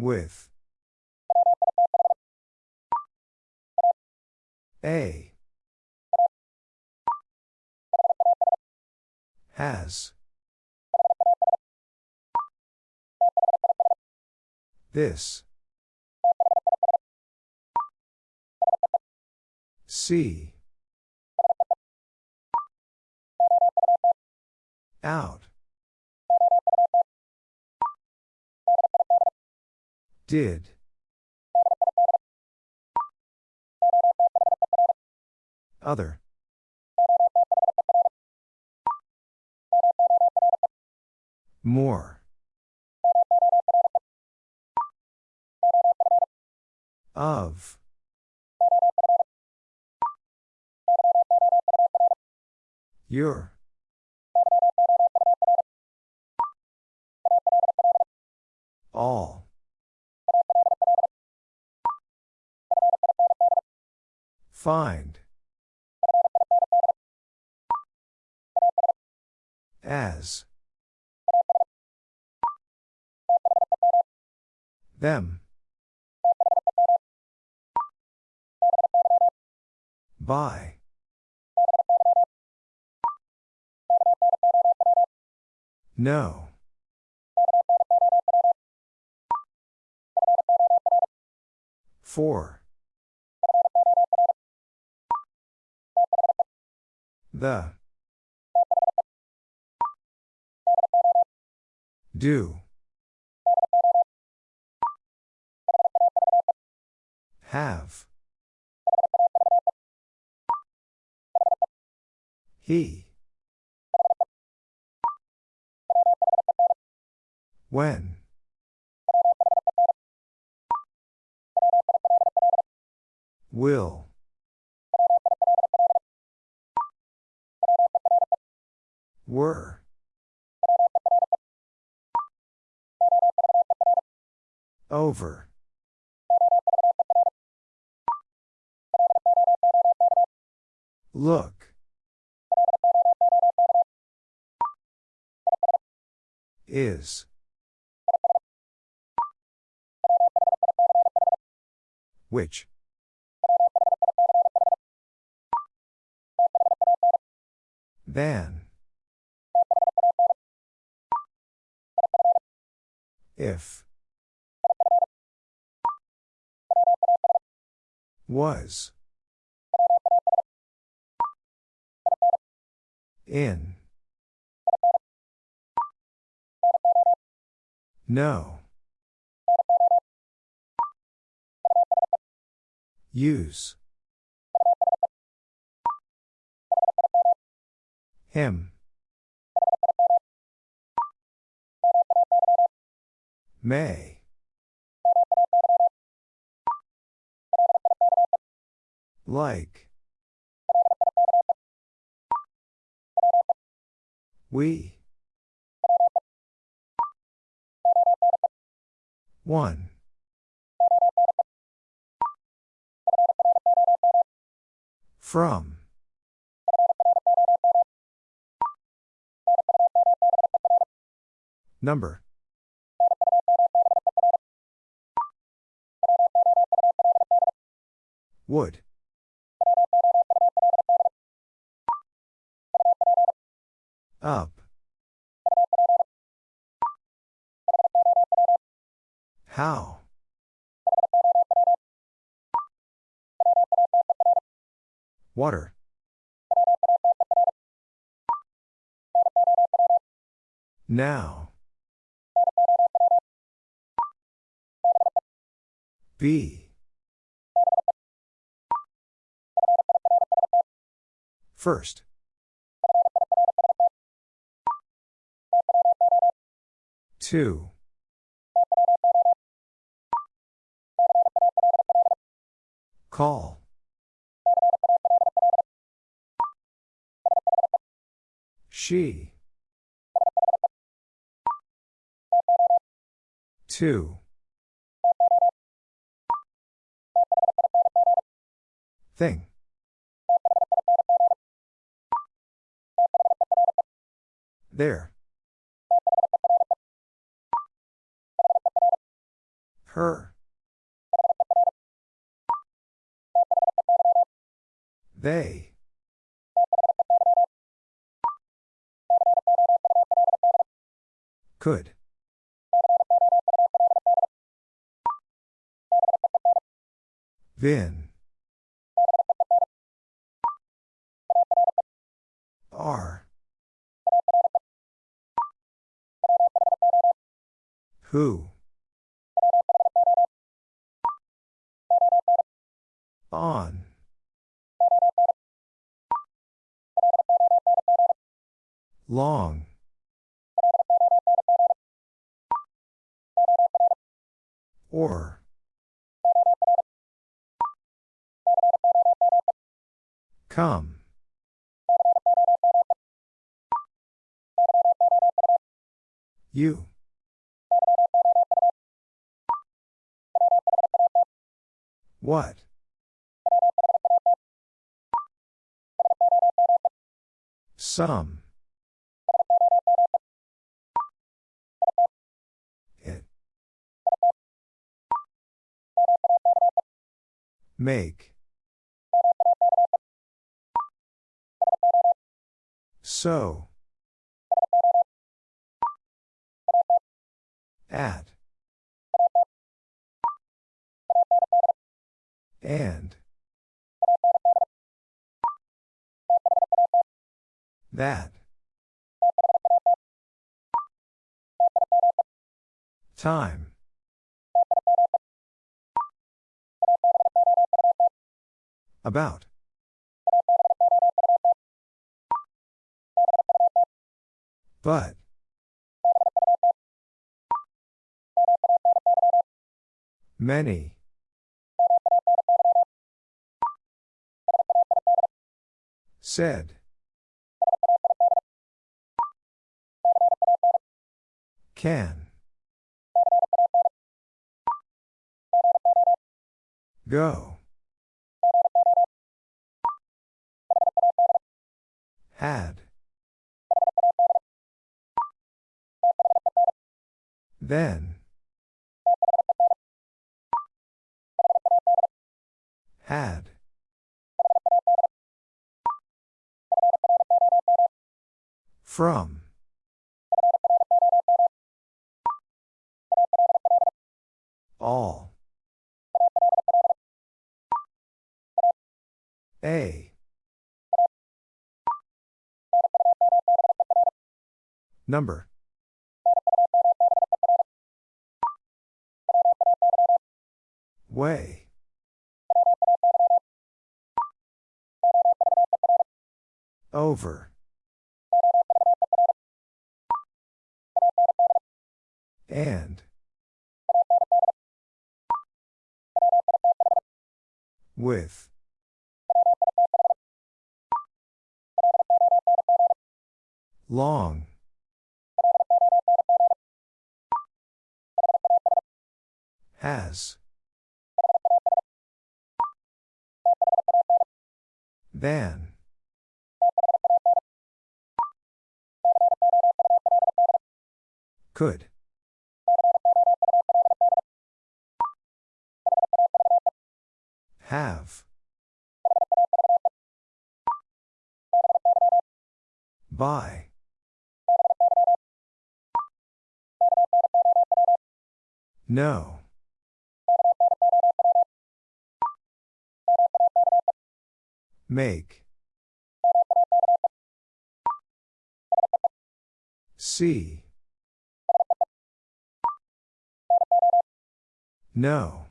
With. A. Has. This. See. Out. Did. Other. More. Of. Your. All. Find. As. Them. By. No. For. The. Do. Have. He. When. Will. Were. Over. Look. Is. Which? Than. If. Was. In. No. Use. Him. May. Like. We. One. From. Number. Would. Up. How? Water. Now. Be. First. Two. Call. She. Two. Thing. There. Her. They. Could. Vin. Are. Who? On. Long. Or. Come. You. What? Some. It. Make. So. At. And. That. Time. About. But. Many. Said. Can. Go. Had. Then. Had. From. All. A. Number. Way. Over. And. With. Long. Has. Than. Could. Have. By. No. Make. See. No.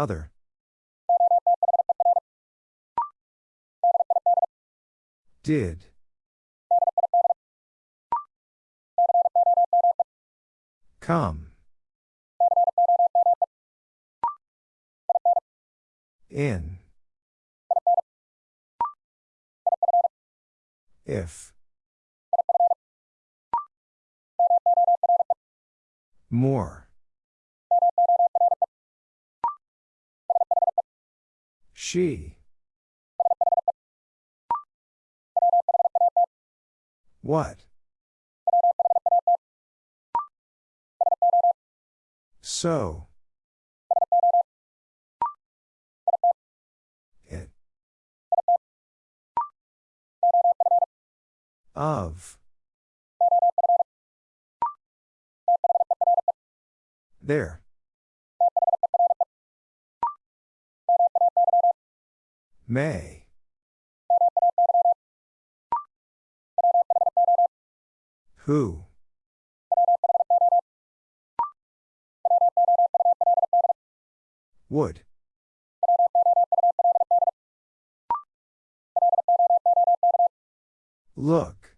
Other. Did. Come. In. If. More. She. What? So. It. Of. There. May. Who? Would. Look.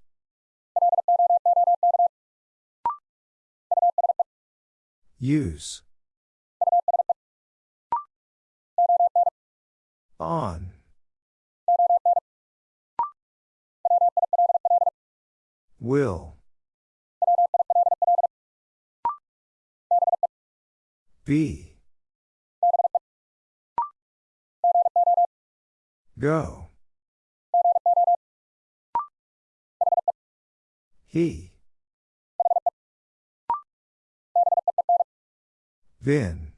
Use. On. Will. Be. Go. He. Vin.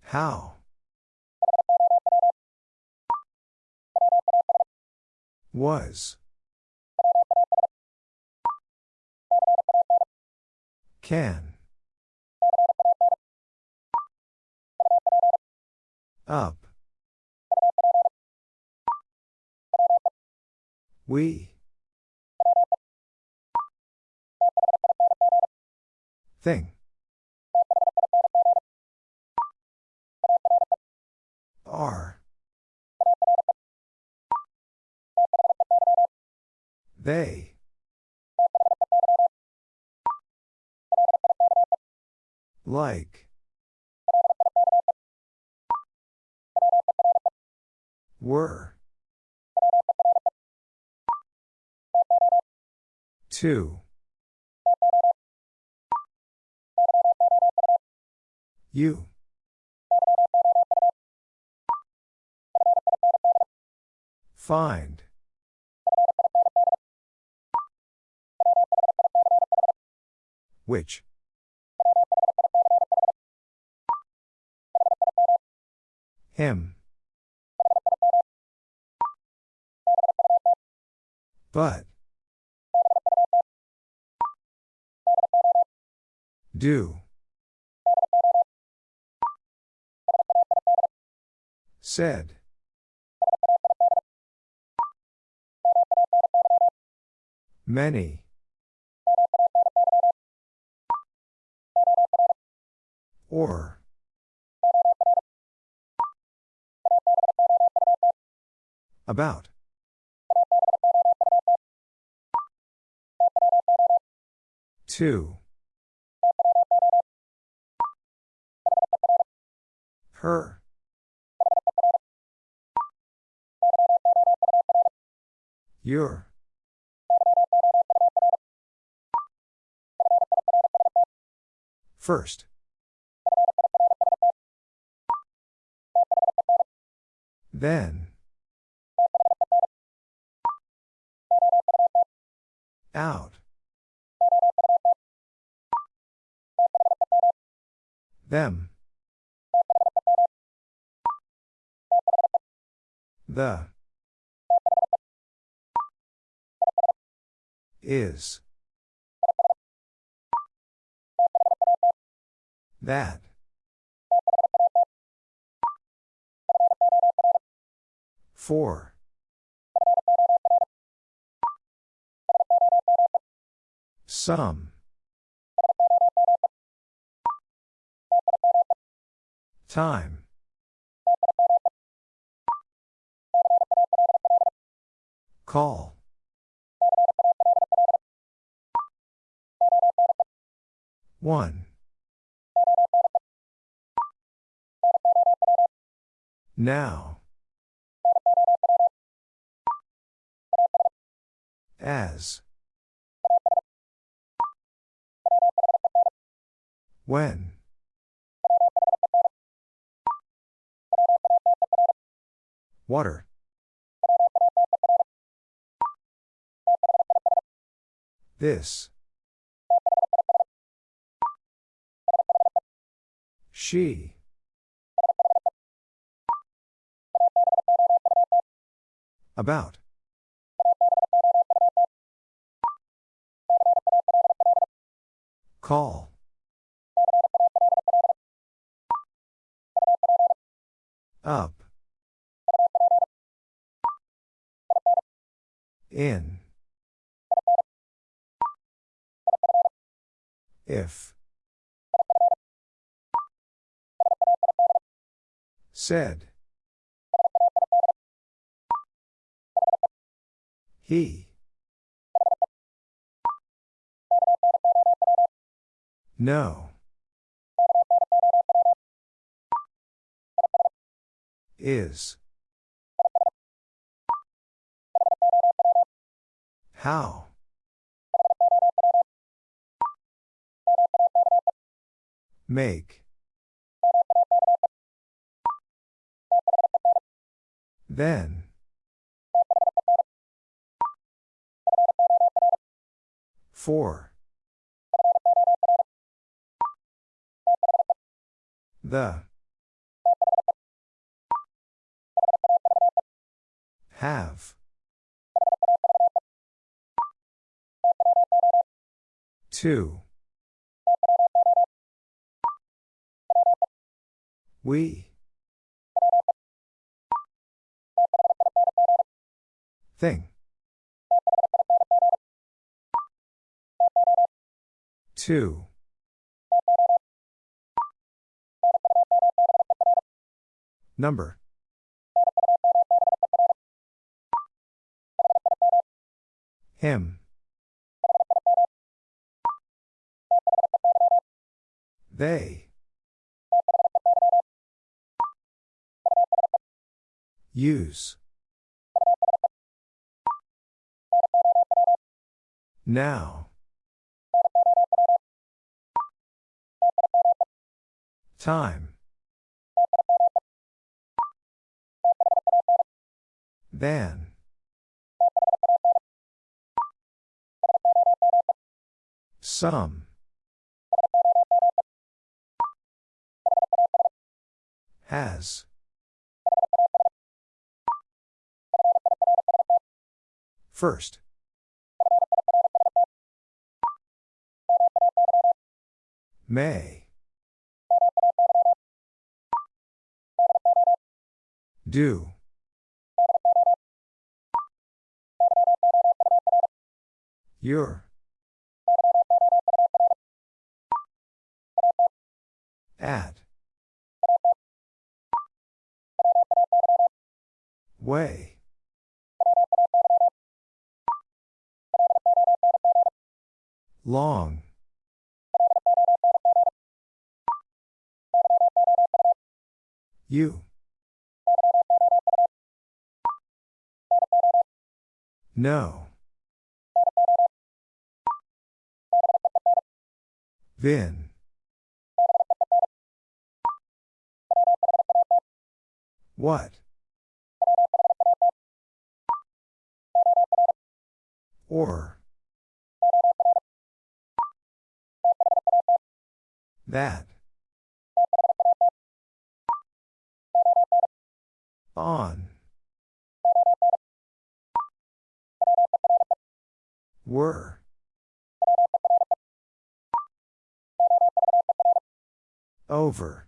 How? Was. Can. Up. We. Thing. Are. They. Like. Were. Two. You. Find. Which? Him. But. Do. Said. Many. Or. About. Two. Her. Your. First. Then. Out. Them. The. Is. That. Four. Some. Time. Call. One. Now. As. When. Water. This. She. About. Call. Up. In. If. Said. He. No. Is. How? Make. Then. For. The. Have. Two. We. Thing. Two. Number. Him. They. Use. Now. Time. Than. Some. Has. First. May. Do. Your. At. Way. Long. You. No. Vin. What? Or. That. On. Were. Over.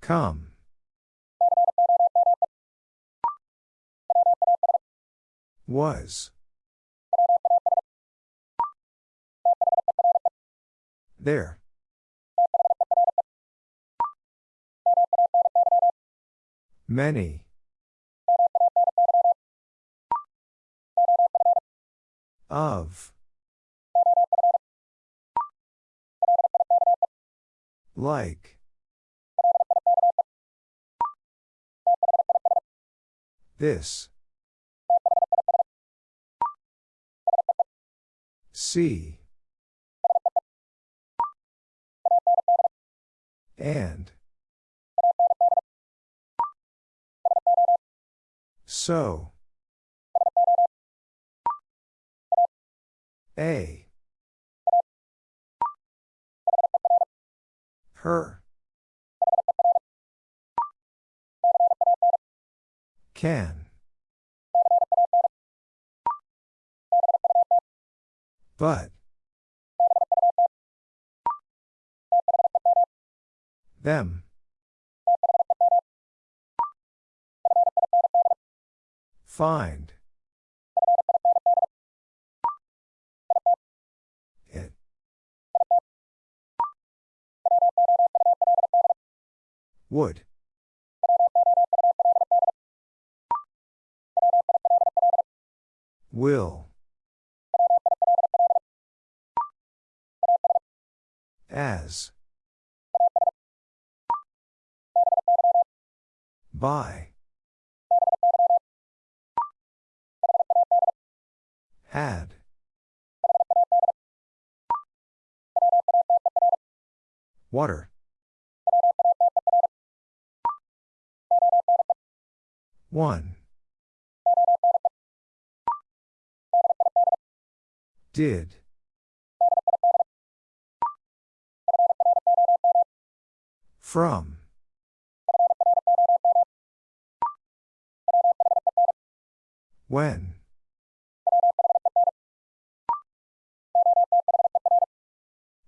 Come. Was. There. Many. Of. Like. This. See. And. So. A. Her. Can. But. Them. Find. Would. Will. As. By. Had. Water. One. Did. From. When.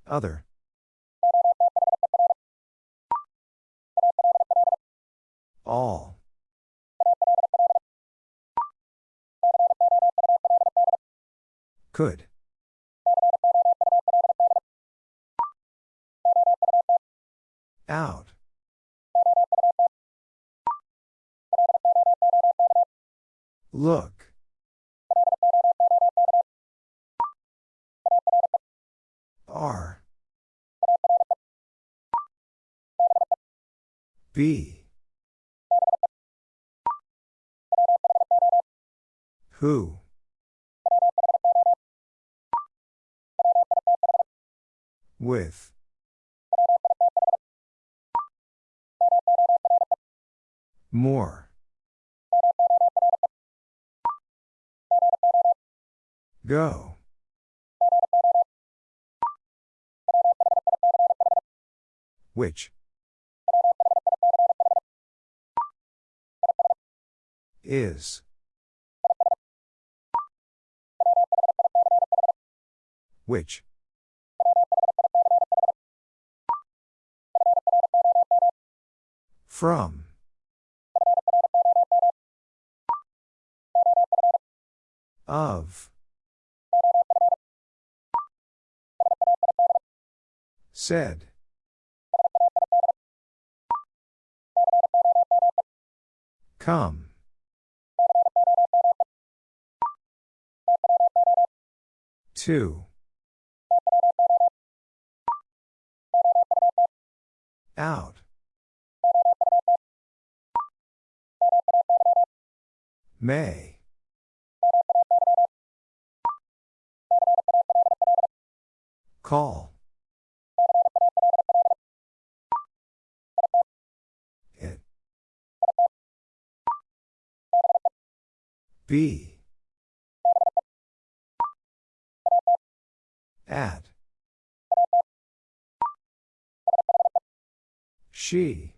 Other. All. Could. Out. Look. R. B. Who? With. More. Go. Which? Is. Which? From. Of. Said. Come. Two. Out. May. Call. It. Be. At. She.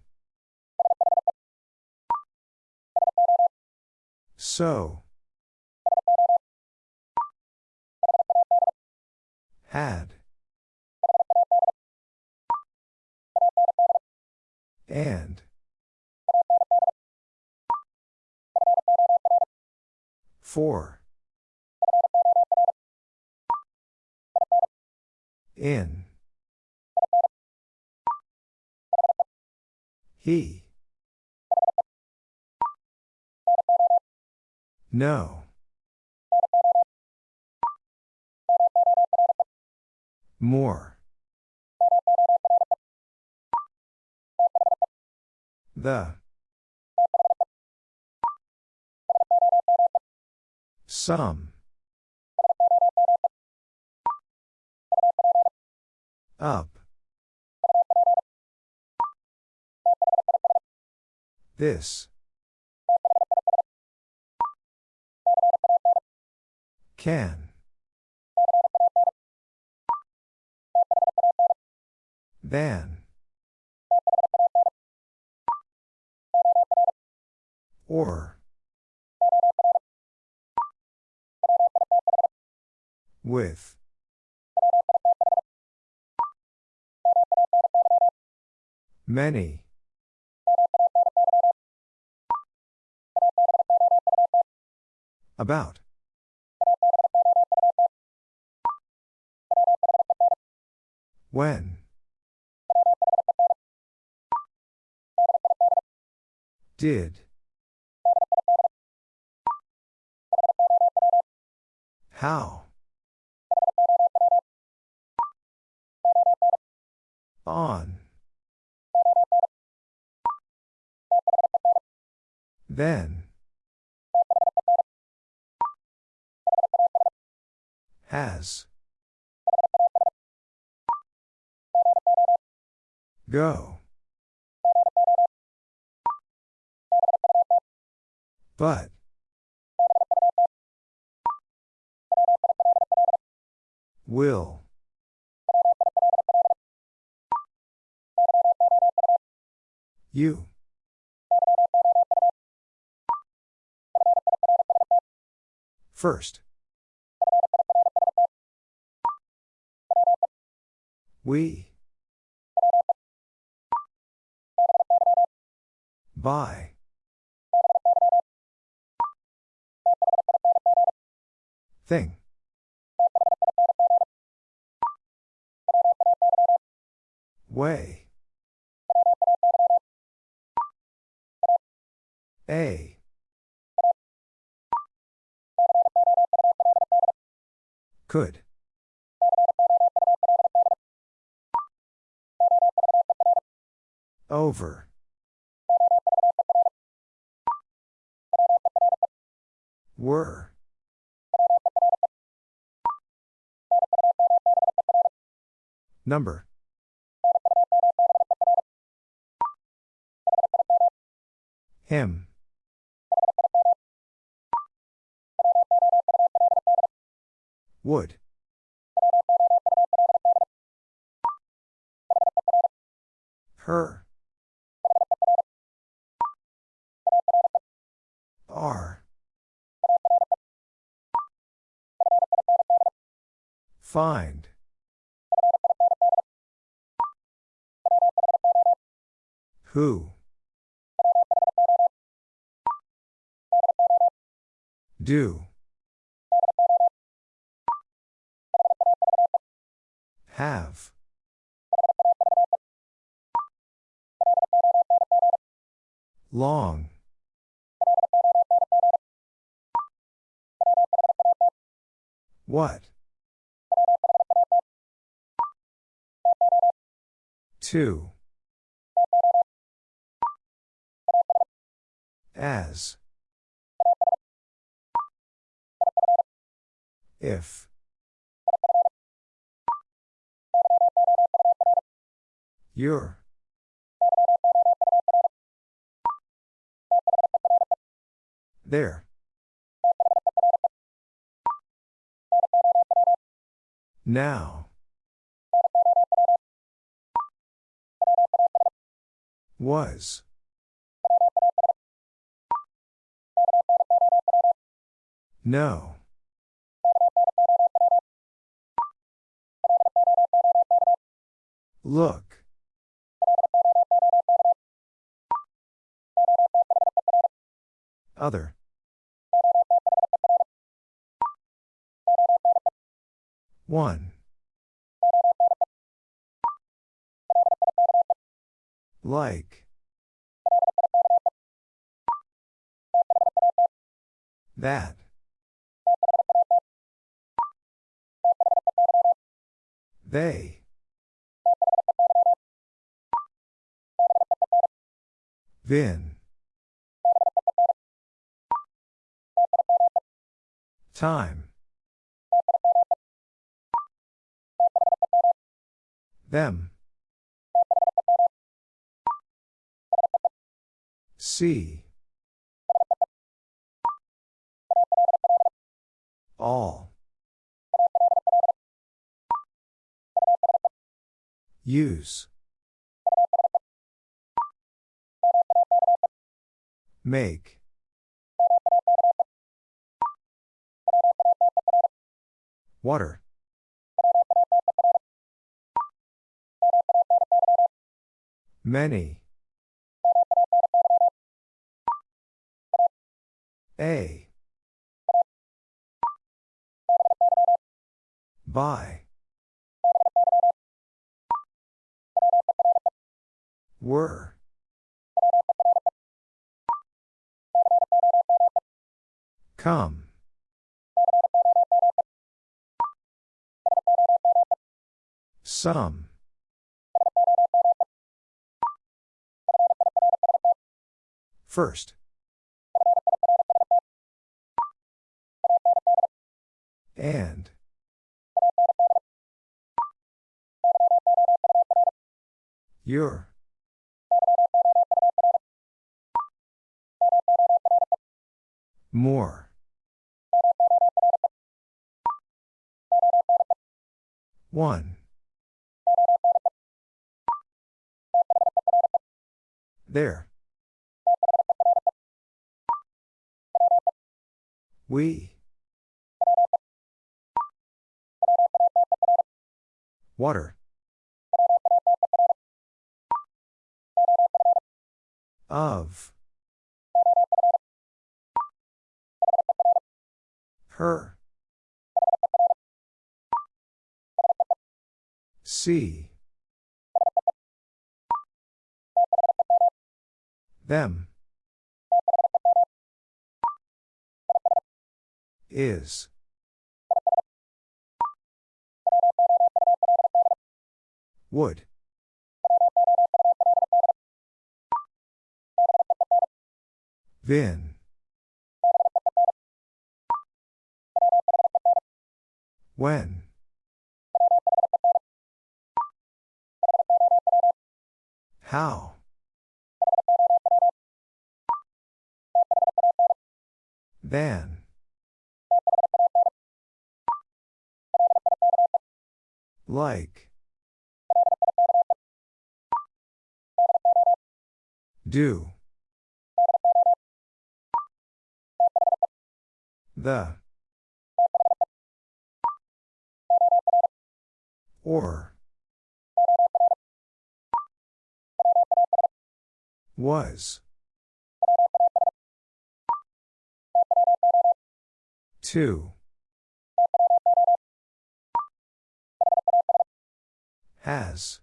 So. Had. And. For. In. He. No. More. The. Some. Up. This. Can. Than. Or. With. Many. About. When. Did. How? On. Then. Has. Go. But. Will. You. First. We. By. Thing. Way. A. Could. Over. Were. Number. Him. Would. Find. Who? Do. Have. Long. What? Two. As. If. Your. There. Now. Was. No. Look. Other. One. Like. That. They. Then. Time. Them. See. All. Use. Make. Water. Many. A. By. Were. Come. Some. First. And. Your. More. One. There. We. Water. Of. Her. See. Them. Is. Would. Vin. When. How? Than. Like. Do. The. Or. Was. Two. Has.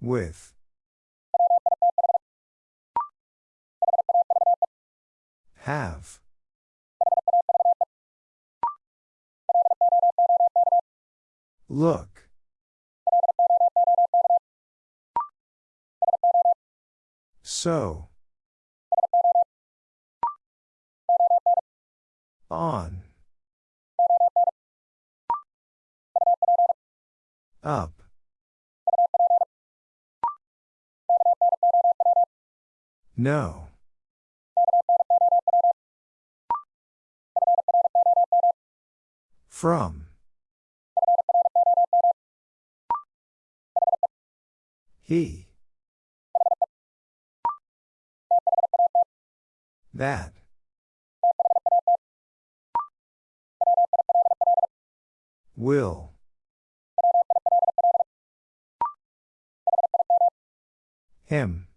With. Have. Look. So. On. Up. No. From. He. That. Will. Him.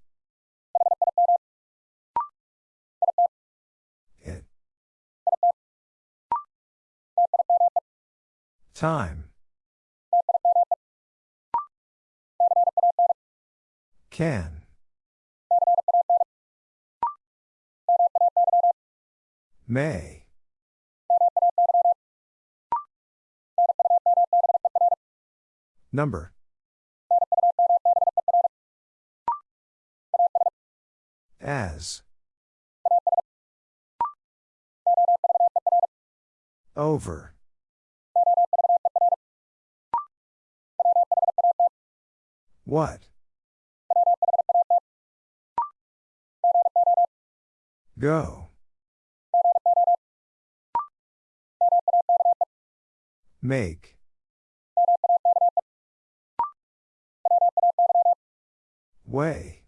Time. Can. May. Number. As. Over. What? Go. Make. Way.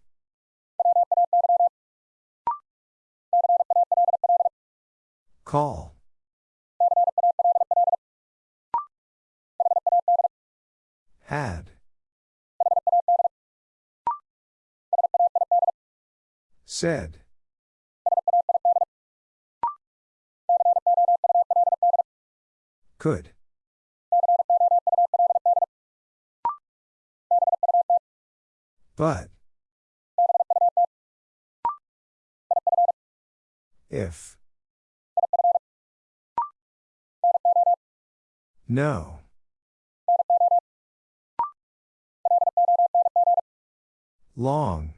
Call. Had. Said. Could. But. If. No. Long.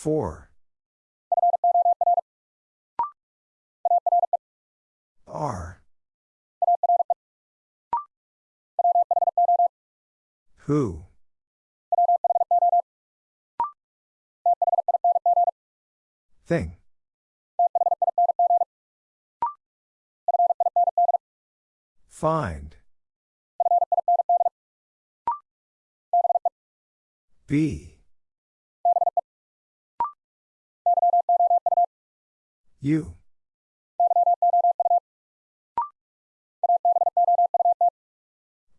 Four. R. Who? Thing. Find. Be. You.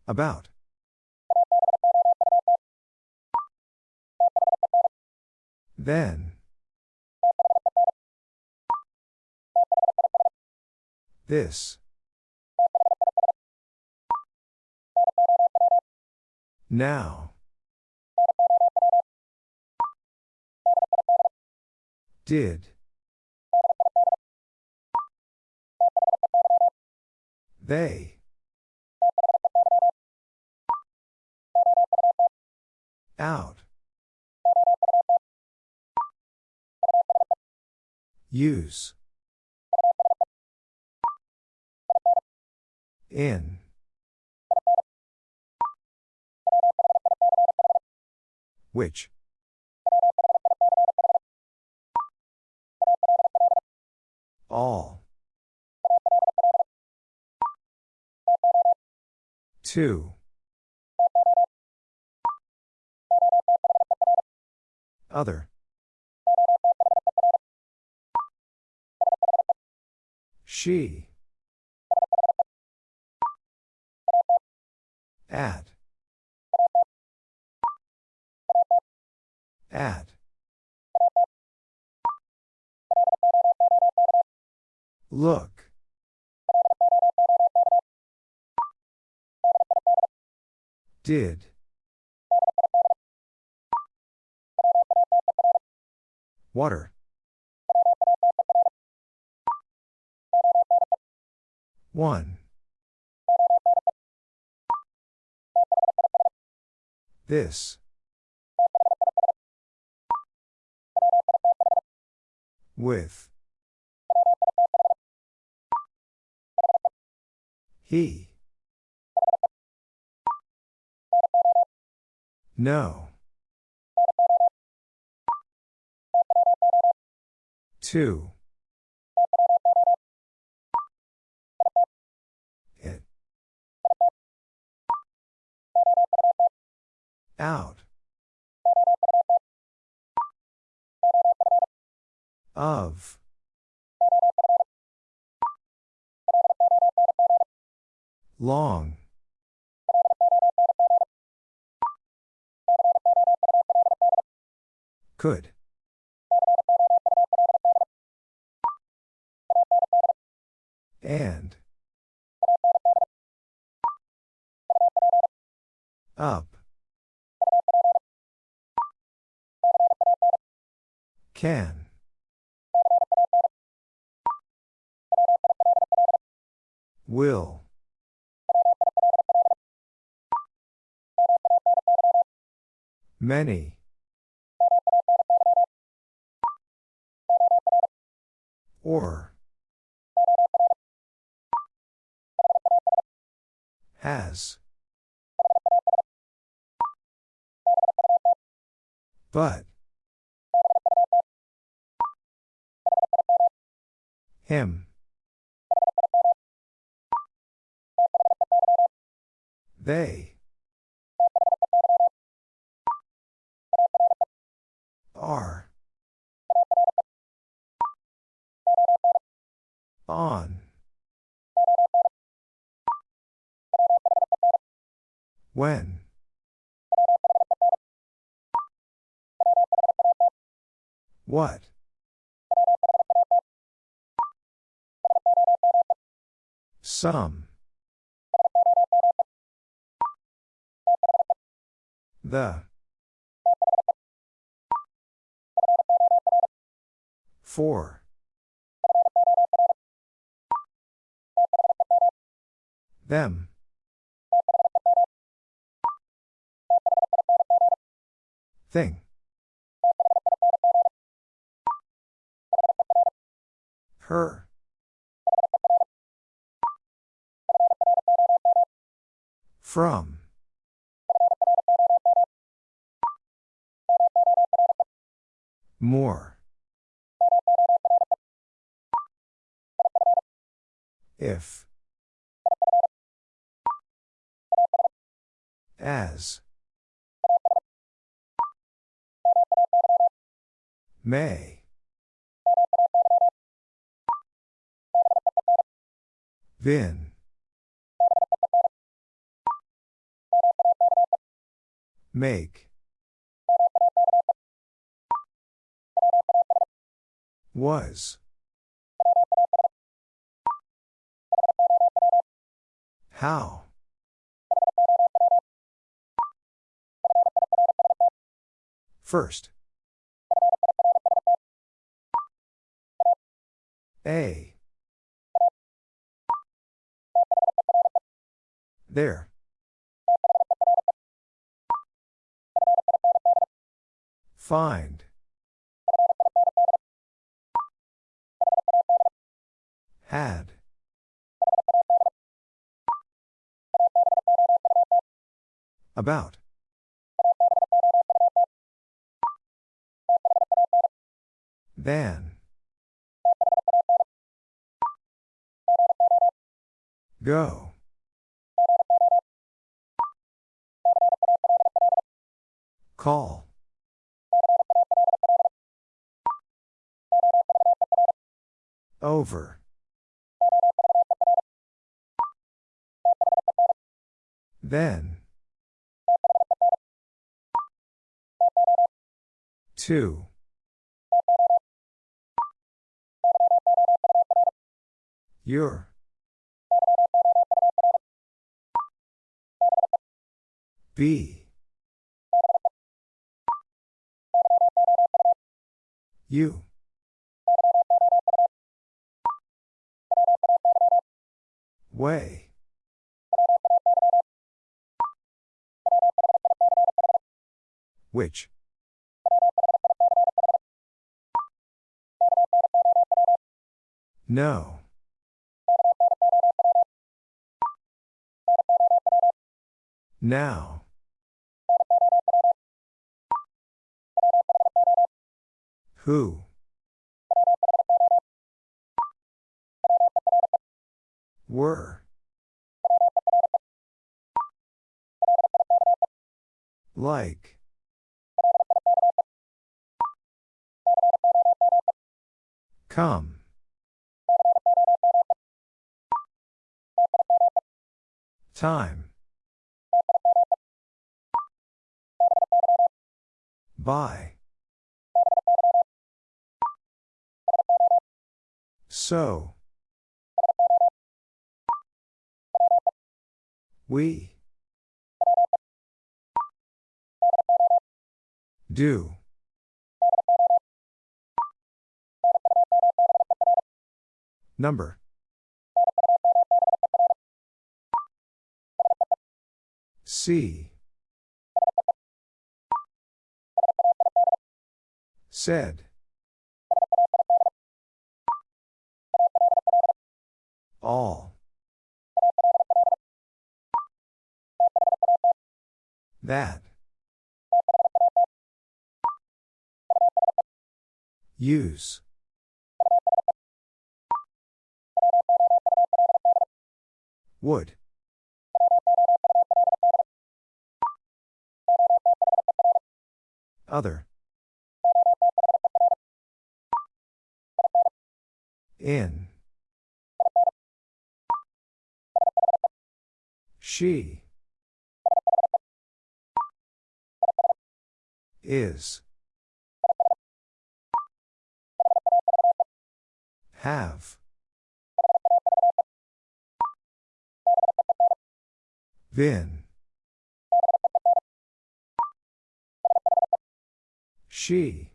About. Then. This. Now. Did. They. Out. Use. In. Which? All. Two. Other. She. Did. Water. One. This. With. He. No. Two. It. Out. Of. Long. Could. And. Up. Can. Will. Many. Or. Has. But. Him. They. Are. On. When. What? Some. The. For. Them. Thing. Her. From. More. If. As. May. Vin. Make. Was. How? First. A. There. Find. Had. About. Than. Go. Call. Over. Then. Two. Your. Be. You. Way. Which? No. Now. Who? Were. Like. Come. Time. By. So. We. Do. Number. See. Said. All. That. Use. Would. Other. In. She. Is. Have. Then. She.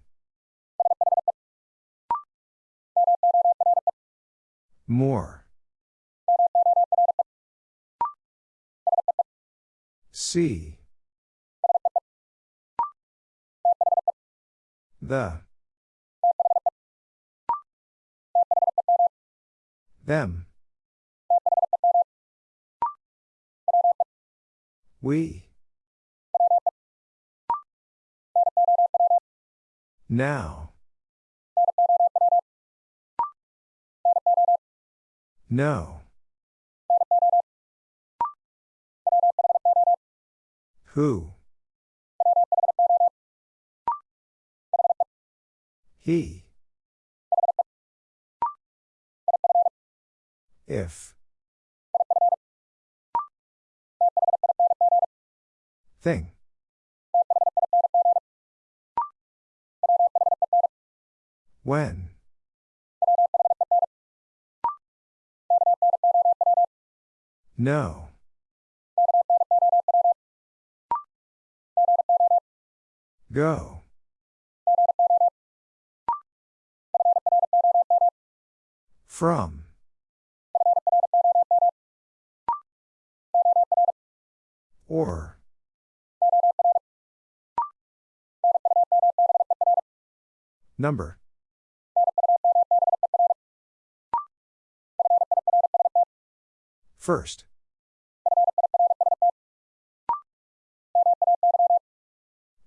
More. See. The. Them. We. Now. No. Who? He. If. Thing. When. No. Go. From. Or. Number. First.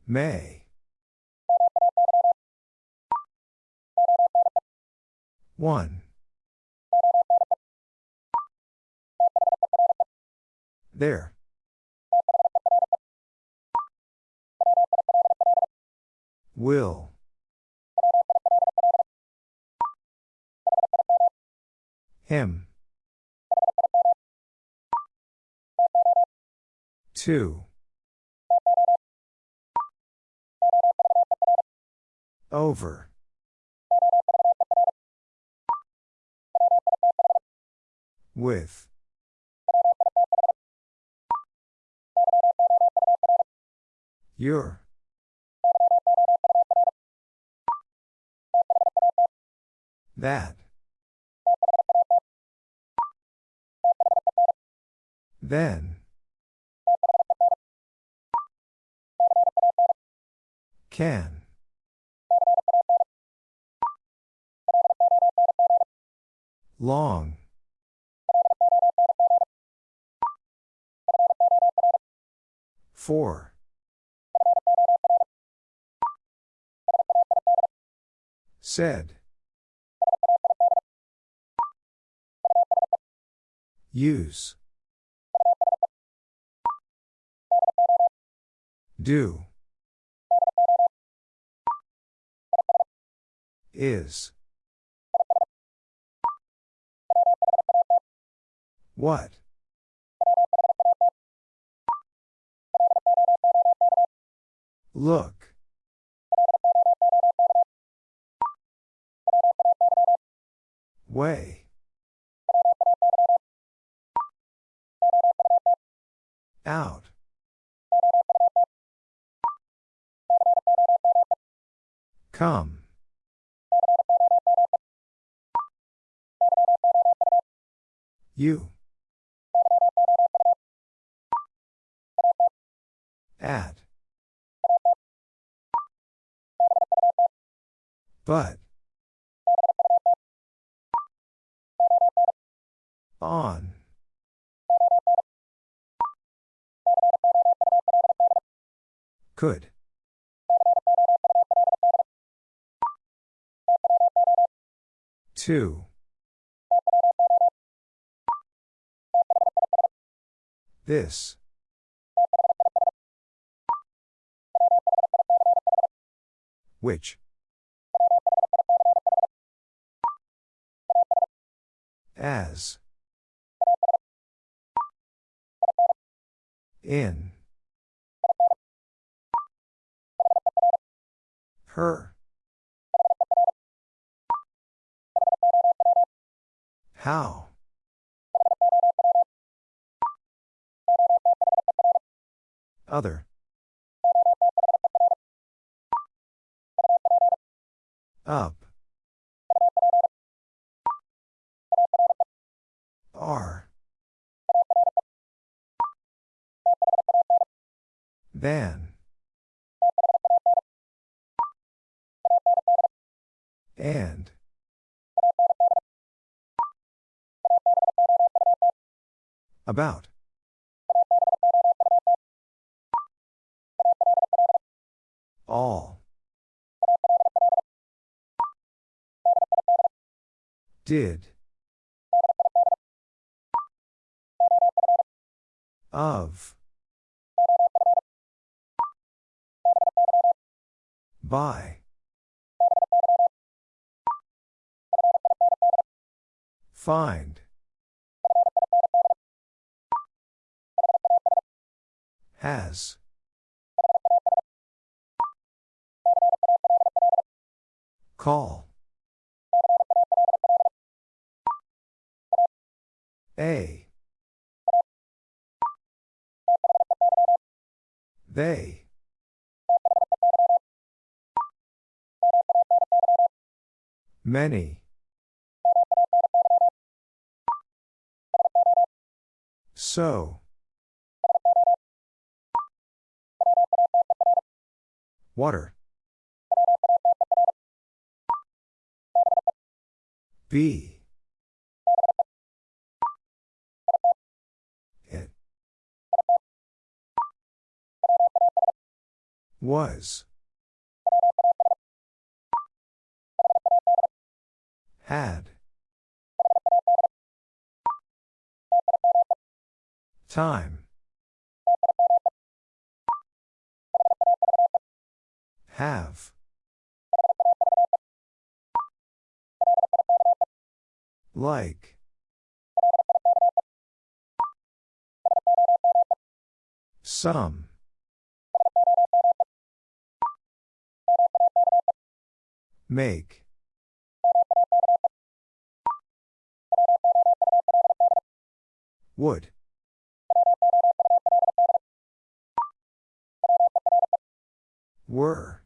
May. One. There. Will. Him. Two. Over. With. Your. That. Then. Can. Long. Four. Said. Use. Do. Is. What? Look. Way. Out. Come. You. At. But. On. Could. Two. This. Which? As. In. Her. How? Other. Up. R. Than. And. About. All. Did. Of. By. Find. Has. Call. A. They. Many. So. Water. B. It. Was. Had. Time. Have. Like. Some. Make. Would. Were.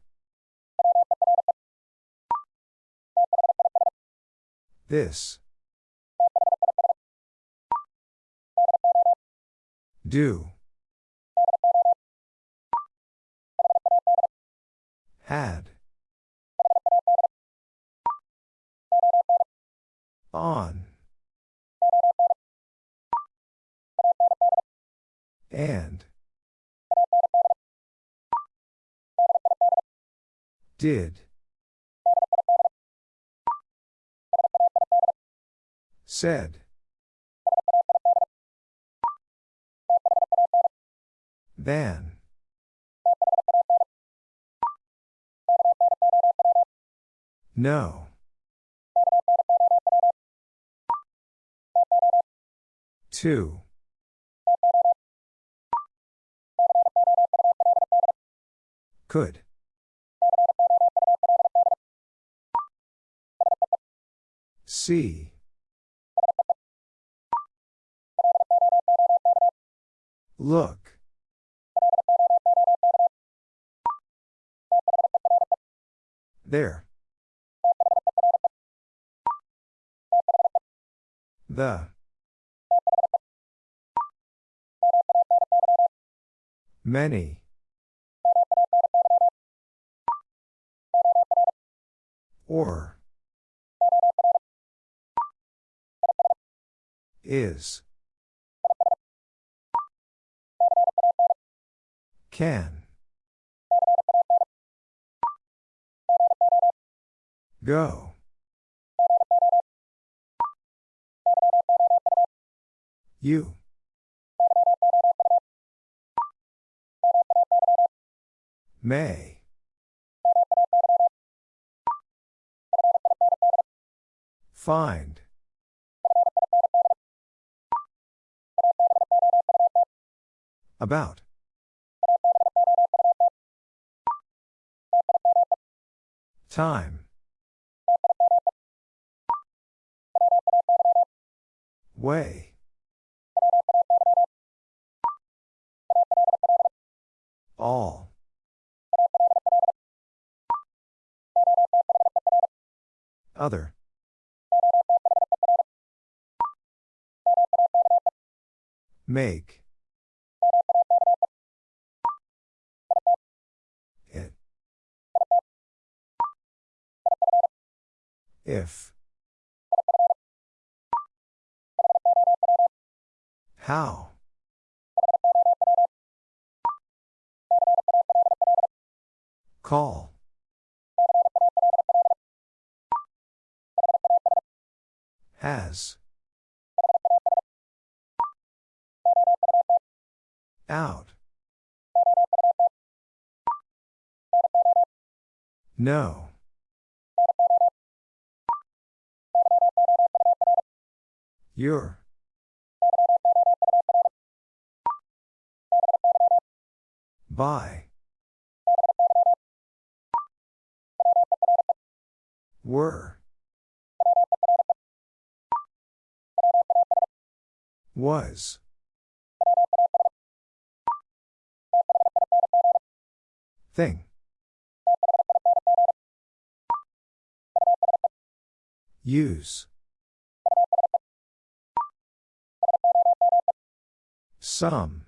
This. Do. Had. On. And. Did. Said. Than. No. Two. Could. See. Look. There. The. Many. Or. Is. Can. Go. You. May. Find. About. Time. Way. All. Other. Make. It. If. How? Call. Has. Out. No. Your. By. Were. Was. Thing. Use. Some.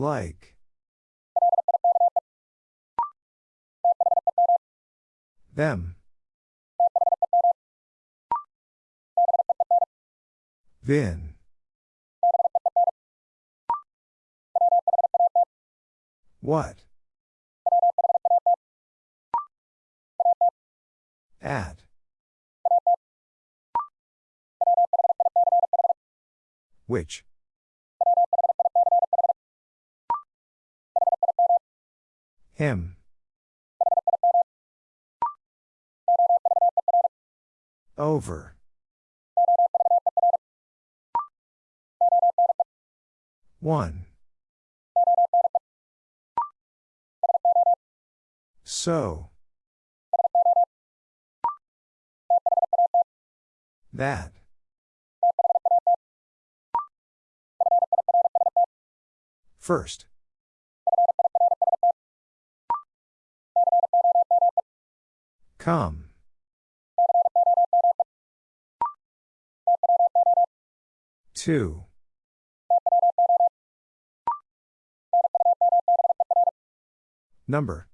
Like. Them. Then. What? At. Which? Him. Over. One. So. That. First. Come. Two. Number.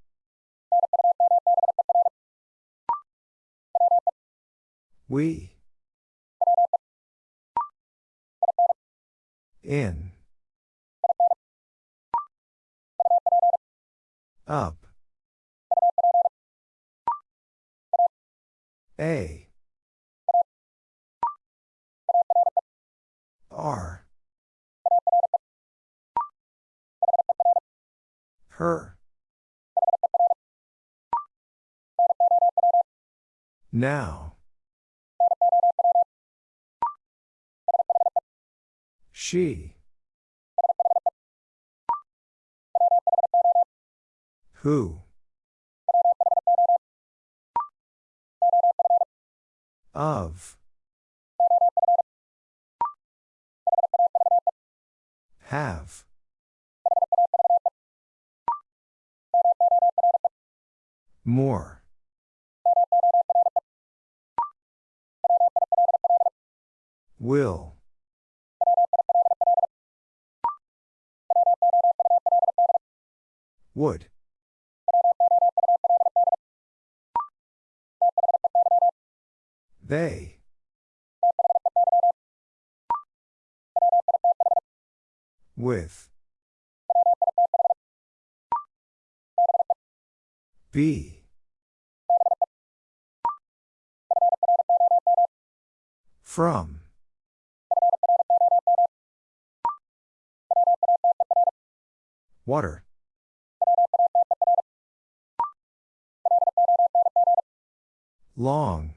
We. In. Up. A. R. Her. Now. She. Who? Of. Have. More. Will. Would. They. With. Be. From. Water. Long.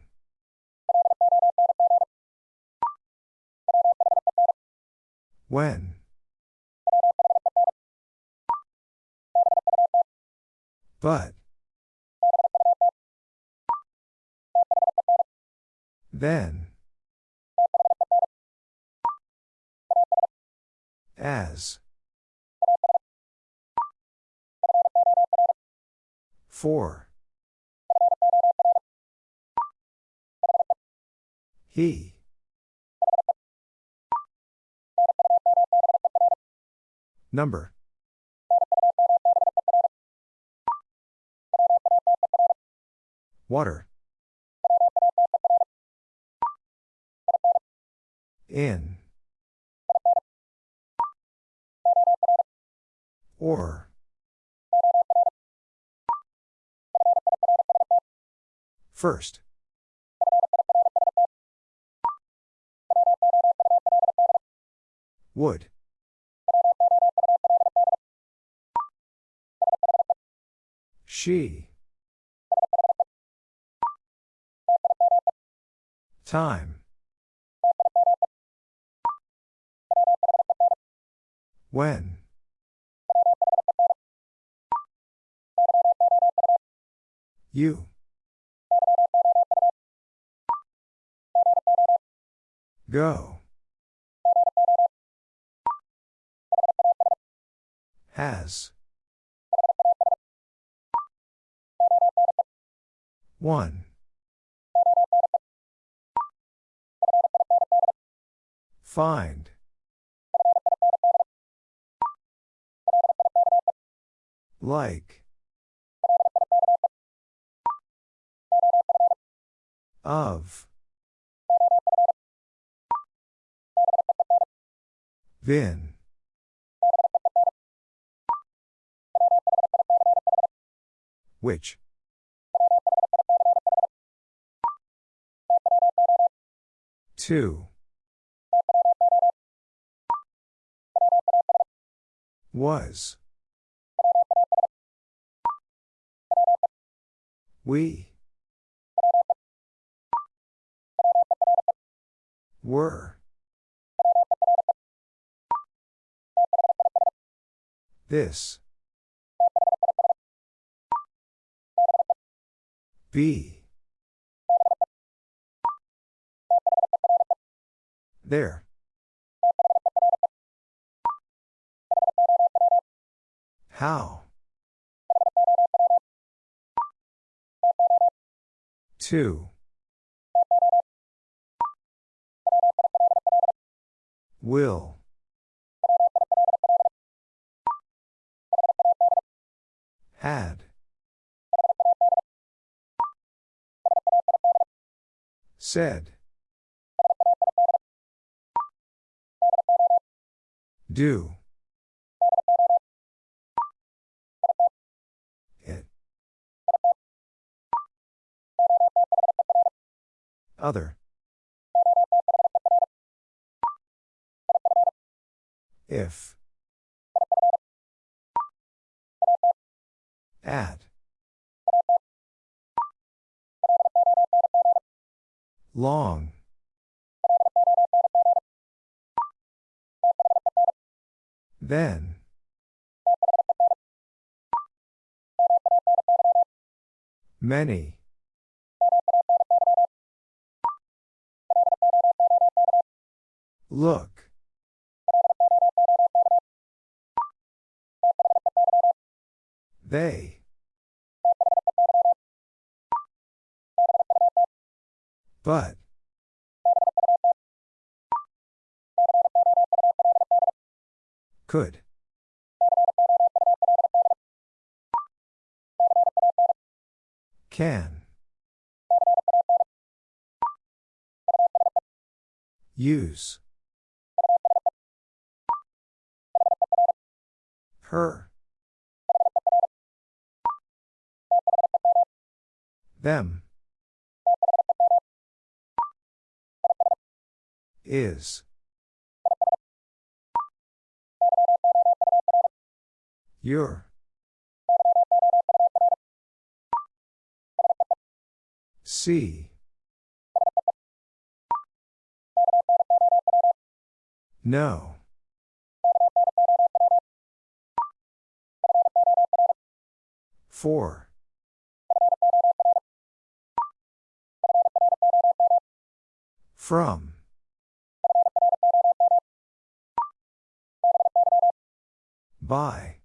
When? But. Then. As. For. He. Number. Water. In. Or. First. Would. She. Time. When? You. Go. Has. One. Find. Like. Of. Vin. Which? Two. Was. We. Were. This. Be. There. How? Two. Will. Had. Said. Do. It. Other. If. At. Long. Then. Many. Look. They. But. Could. Can. Use. Her. Them. Is. Your. See. No. Four. From. By.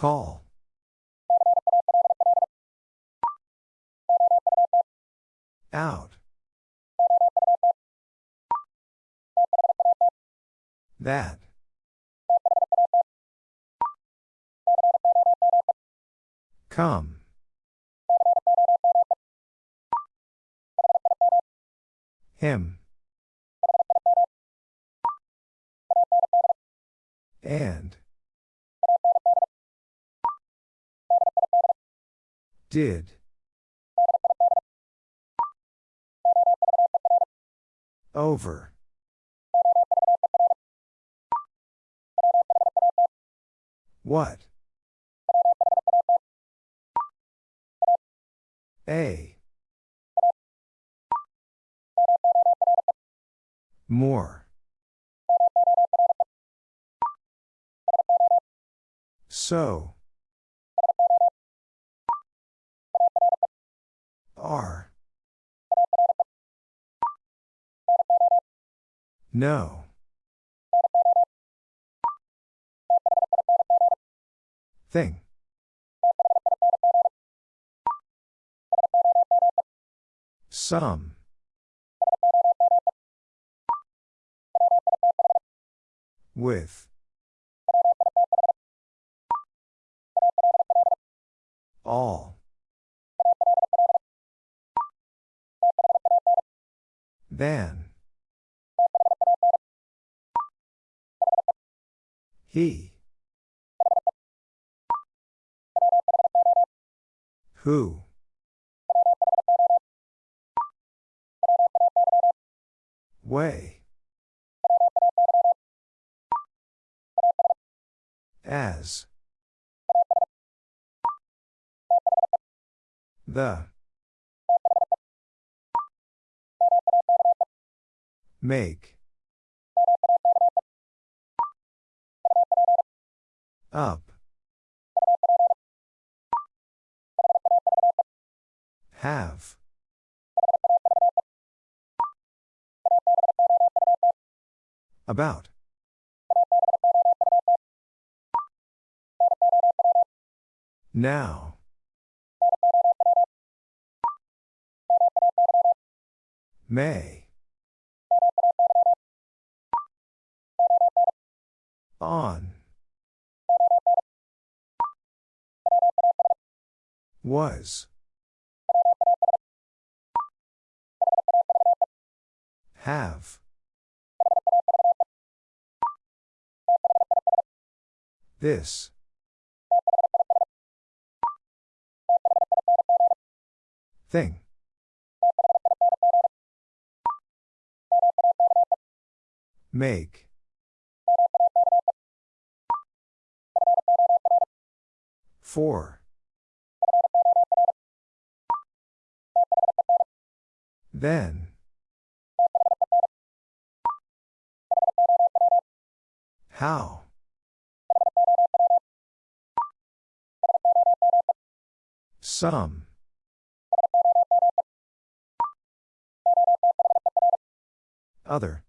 Call. Out. That. Come. Him. And. Did. Over. What? A. More. So. Are. No. Thing. Some. With. All. Than. He. Who? Way. As. The. Make. Up. Have. About. Now. May. On. Was. Have. This. Thing. Make. For. Then. How? Some. Other.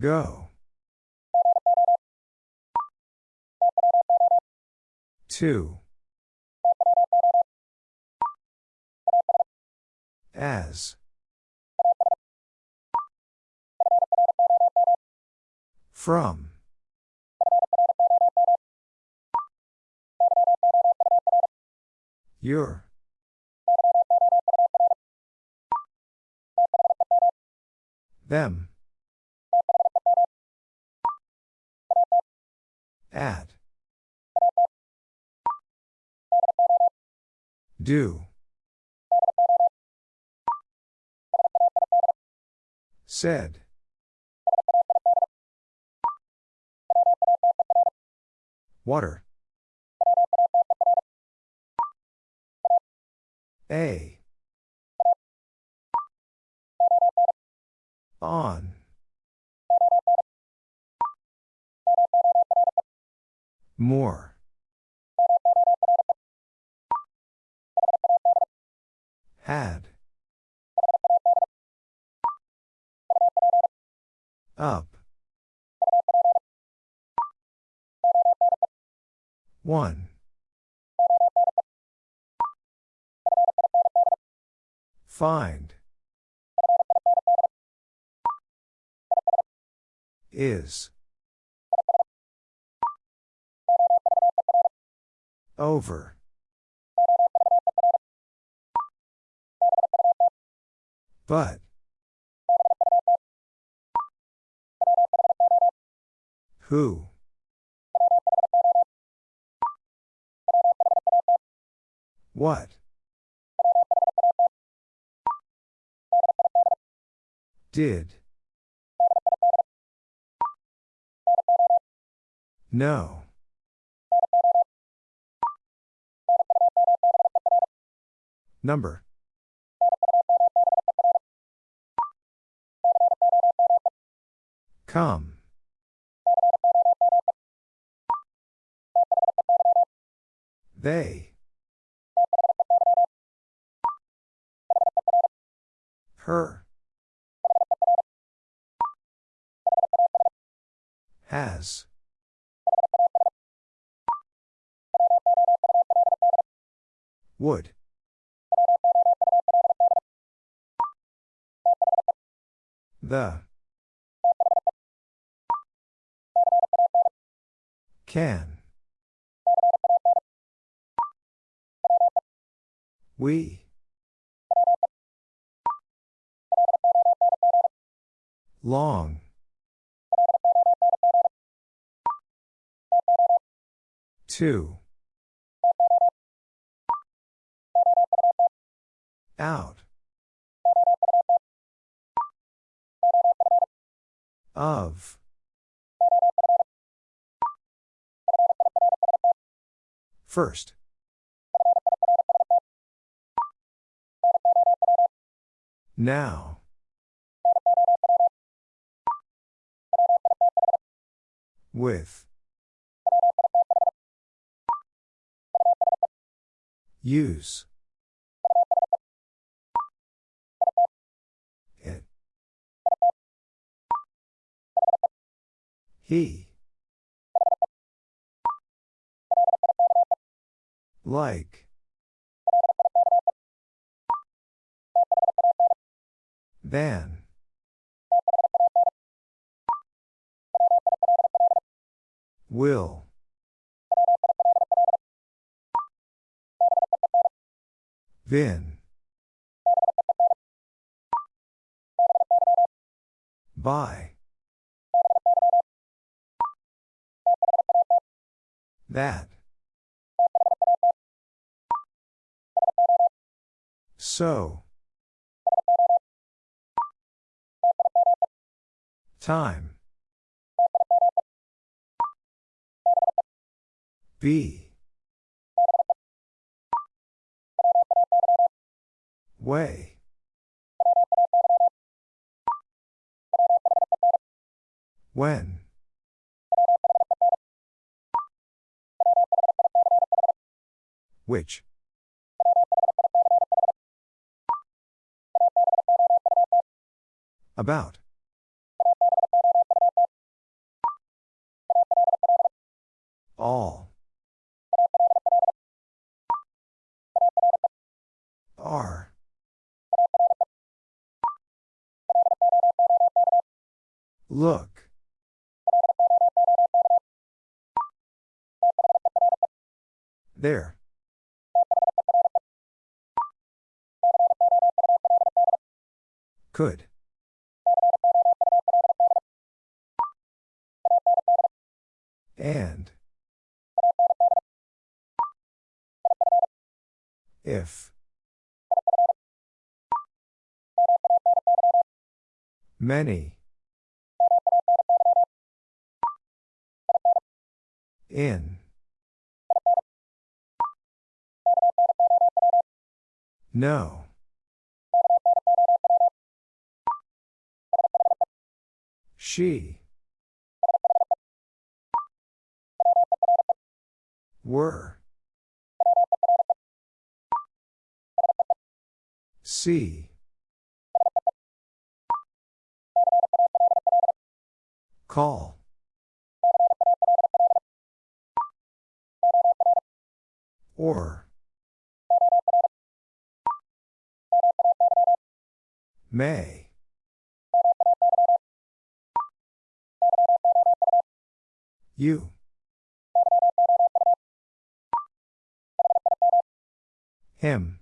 Go. Two. As. From. Your. Them. At. Do. Said. Water. A. On. More. Had. Up. One. Find. Is. Over. But. Who? What? Did. No. Number. Come. They. Her. Has. Would. The. Can. We. Long. Two. Out. Of. First. Now. With. Use. It. He. Like. Than. Will. Vin. By. That. So. Time. Be. Way. When. Which. About. All. Are. Look. There. Could. If. Many. In. No. She. Were. See. Call. Or. May. You. Him.